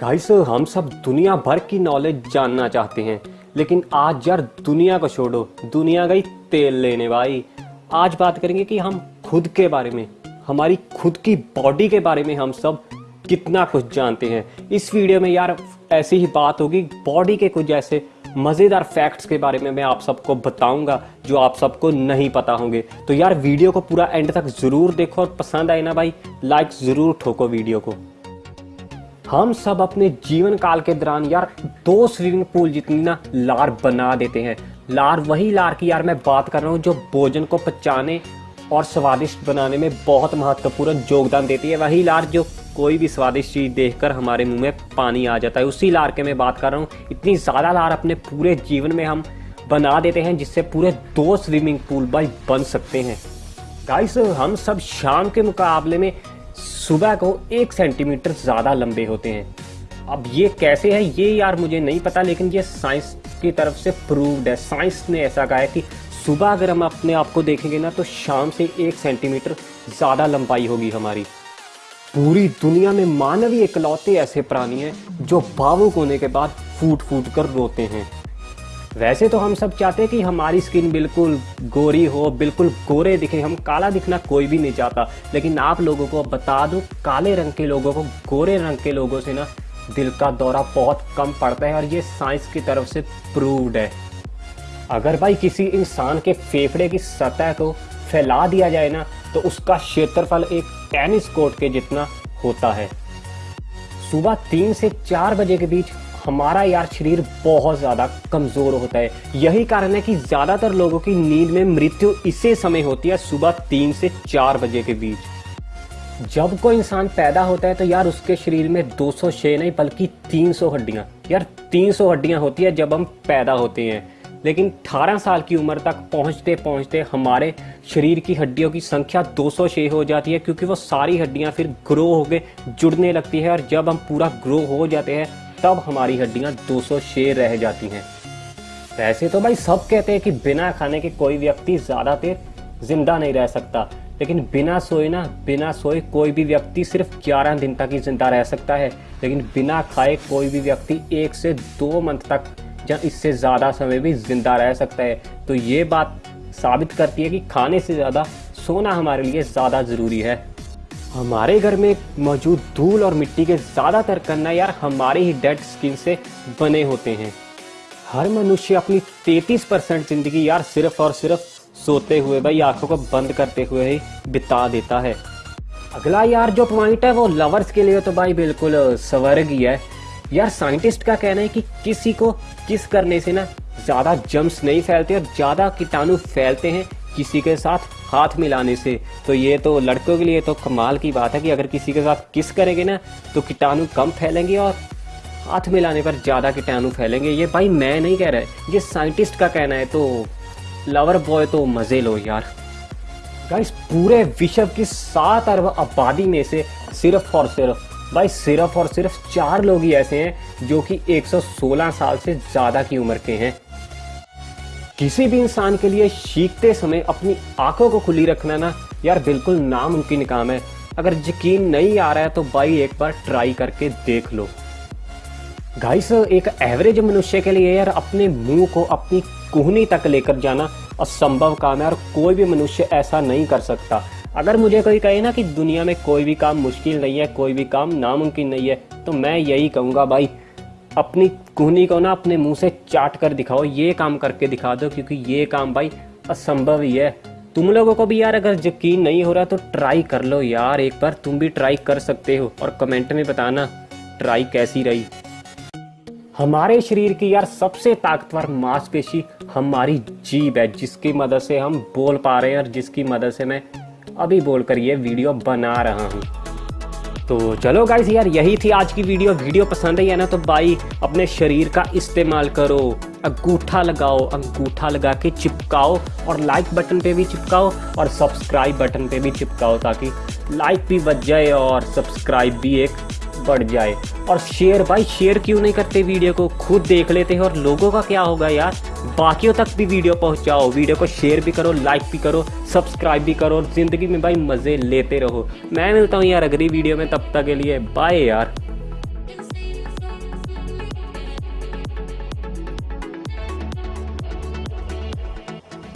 Guys हम सब दुनिया भर की नॉलेज जानना चाहते हैं। लेकिन आज यार दुनिया को छोड़ो। दुनिया गई तेल लेने भाई। आज बात करेंगे कि हम खुद के बारे में, हमारी खुद की बॉडी के बारे में हम सब कितना कुछ जानते हैं। इस वीडियो में यार ऐसी ही बात होगी बॉडी के कुछ ऐसे मज़ेदार फैक्ट्स के बारे में मैं आप सबको बताऊँगा, जो आप सबको नहीं पता होंगे। तो यार वीडियो को पूरा एंड तक ज़रूर देखो और पसंद आए ना भाई लाइक ज़रूर ठोको वीडियो को। हम सब अपने जीवन काल के दौरान यार दो स्विमिंग पूल जितनी ना लार बना देते हैं। लार वही लार की यार मैं बात कर रहा हूँ जो भोजन को पचाने और स्वादिष्ट बनाने में बहुत महत्वपूर्ण योगदान देती है। वही लार जो कोई भी स्वादिष्ट चीज़ देखकर हमारे मुँह में पानी आ जाता है। उसी लार के मैं बात कर रहा हूँ। इतनी ज़्यादा लार अपने पूरे जीवन में हम बना देते हैं जिससे पूरे दो स्विमिंग पूल भाई बन सकते हैं। गाइस, हम सब शाम के मुकाबले में सुबह को एक सेंटीमीटर ज़्यादा लंबे होते हैं। अब ये कैसे है, ये यार मुझे नहीं पता, लेकिन ये साइंस की तरफ़ से प्रूव्ड है। साइंस ने ऐसा कहा है कि सुबह अगर हम अपने आप को देखेंगे ना तो शाम से एक सेंटीमीटर ज़्यादा लंबाई होगी हमारी। पूरी दुनिया में मानव ही इकलौते ऐसे प्राणी हैं जो भावुक होने के बाद फूट फूट कर रोते हैं। वैसे तो हम सब चाहते हैं कि हमारी स्किन बिल्कुल गोरी हो, बिल्कुल गोरे दिखे, हम काला दिखना कोई भी नहीं चाहता। लेकिन आप लोगों को बता दूँ, काले रंग के लोगों को गोरे रंग के लोगों से ना दिल का दौरा बहुत कम पड़ता है और ये साइंस की तरफ़ से प्रूव्ड है। अगर भाई किसी इंसान के फेफड़े की सतह को फैला दिया जाए ना तो उसका क्षेत्रफल एक टेनिस कोर्ट के जितना होता है। सुबह तीन से चार बजे के बीच हमारा यार शरीर बहुत ज़्यादा कमज़ोर होता है। यही कारण है कि ज़्यादातर लोगों की नींद में मृत्यु इसे समय होती है, सुबह तीन से चार बजे के बीच। जब कोई इंसान पैदा होता है तो यार उसके शरीर में 206 नहीं, बल्कि 300 हड्डियाँ। यार 300 हड्डियाँ होती है जब हम पैदा होते हैं। लेकिन 18 साल की उम्र तक पहुँचते पहुँचते हमारे शरीर की हड्डियों की संख्या 206 हो जाती है, क्योंकि वो सारी हड्डियाँ फिर ग्रो होकर जुड़ने लगती है और जब हम पूरा ग्रो हो जाते हैं तब हमारी हड्डियाँ 206 रह जाती हैं। वैसे तो भाई सब कहते हैं कि बिना खाने के कोई व्यक्ति ज़्यादा देर ज़िंदा नहीं रह सकता, लेकिन बिना सोए ना, बिना सोए कोई भी व्यक्ति सिर्फ़ 11 दिन तक ही ज़िंदा रह सकता है, लेकिन बिना खाए कोई भी व्यक्ति एक से दो मंथ तक या इससे ज़्यादा समय भी ज़िंदा रह सकता है। तो ये बात साबित करती है कि खाने से ज़्यादा सोना हमारे लिए ज़्यादा ज़रूरी है। हमारे घर में मौजूद धूल और मिट्टी के ज़्यादातर कन्ना यार हमारे ही डेड स्किन से बने होते हैं। हर मनुष्य अपनी 33 परसेंट ज़िंदगी यार सिर्फ़ और सिर्फ़ सोते हुए भाई, आँखों को बंद करते हुए ही बिता देता है। अगला यार जो पॉइंट है वो लवर्स के लिए तो भाई बिल्कुल स्वर्ग ही है। यार साइंटिस्ट का कहना है कि किसी को किस करने से ना ज़्यादा जम्स नहीं फैलते और ज़्यादा कीटाणु फैलते हैं किसी के साथ। हाथ मिलाने से। तो ये तो लड़कों के लिए तो कमाल की बात है कि अगर किसी के साथ किस करेंगे ना तो कीटाणु कम फैलेंगे और हाथ मिलाने पर ज़्यादा कीटाणु फैलेंगे। ये भाई मैं नहीं कह रहा ये साइंटिस्ट का कहना है तो लवर बॉय तो मज़े लो यार। गाइस पूरे विश्व की सात अरब आबादी में से सिर्फ़ और सिर्फ़, भाई सिर्फ़ और सिर्फ़ चार लोग ही ऐसे हैं जो कि 116 साल से ज़्यादा की उम्र के हैं। किसी भी इंसान के लिए सीखते समय अपनी आँखों को खुली रखना ना, यार बिल्कुल नामुमकिन काम है। अगर यकीन नहीं आ रहा है तो भाई एक बार ट्राई करके देख लो। गाइस, एक एवरेज मनुष्य के लिए यार अपने मुँह को अपनी कुहनी तक लेकर जाना असंभव काम है और कोई भी मनुष्य ऐसा नहीं कर सकता। अगर मुझे कोई कहे ना कि दुनिया में कोई भी काम मुश्किल नहीं है, कोई भी काम नामुमकिन नहीं है तो मैं यही कहूँगा भाई अपनी कुहनी को ना अपने मुँह से चाट कर दिखाओ, ये काम करके दिखा दो, क्योंकि ये काम भाई असंभव ही है। तुम लोगों को भी यार अगर यकीन नहीं हो रहा तो ट्राई कर लो यार, एक बार तुम भी ट्राई कर सकते हो, और कमेंट में बताना, ट्राई कैसी रही। हमारे शरीर की यार सबसे ताकतवर मांसपेशी हमारी जीभ है, जिसकी मदद से हम बोल पा रहे हैं और जिसकी मदद से मैं अभी बोलकर ये वीडियो बना रहा हूँ। तो चलो गाइज़ यार, यही थी आज की वीडियो वीडियो पसंद आई है ना तो भाई अपने शरीर का इस्तेमाल करो। अंगूठा लगाओ, अंगूठा लगा के चिपकाओ और लाइक बटन पे भी चिपकाओ और सब्सक्राइब बटन पे भी चिपकाओ ताकि लाइक भी बच जाए और सब्सक्राइब भी एक बढ़ जाए। और शेयर भाई, शेयर क्यों नहीं करते वीडियो को? खुद देख लेते हैं और लोगों का क्या होगा यार? बाकियों तक भी वीडियो पहुंचाओ। वीडियो को शेयर भी करो, लाइक भी करो, सब्सक्राइब भी करो और ज़िंदगी में भाई मज़े लेते रहो। मैं मिलता हूँ यार अगली वीडियो में, तब तक के लिए बाय यार।